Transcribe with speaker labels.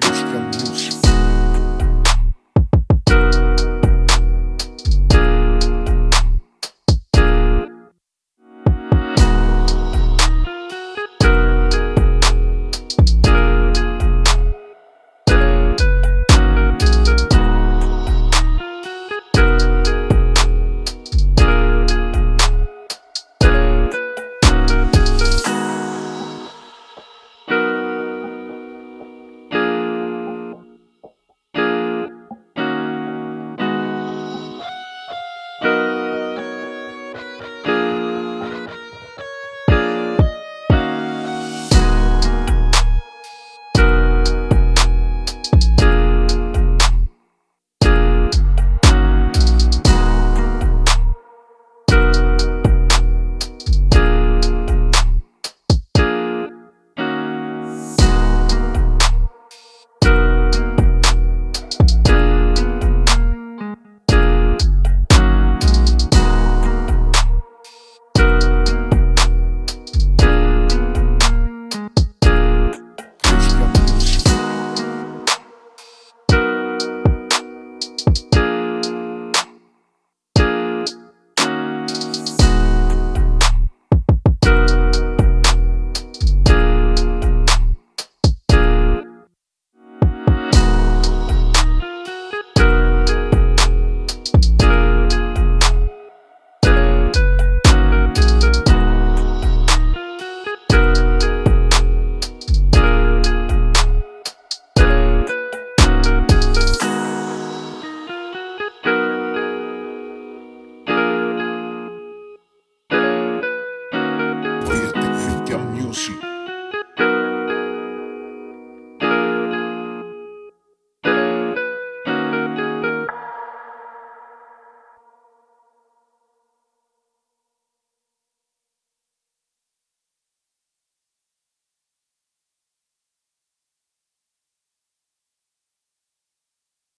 Speaker 1: Christian.